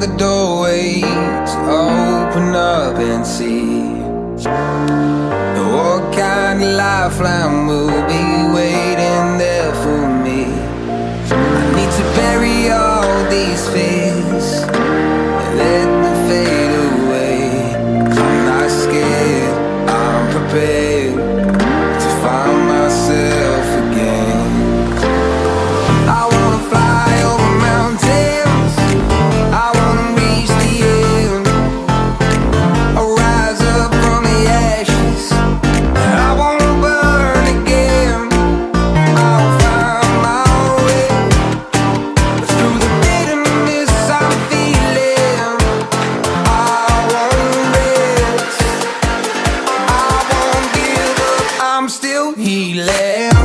the doorways open up and see. What kind of lifeline will hiểu hỉ lẽ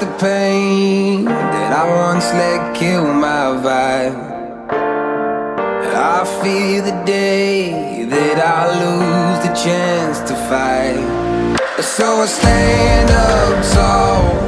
the pain that I once let kill my vibe. I fear the day that I lose the chance to fight. So I stand up tall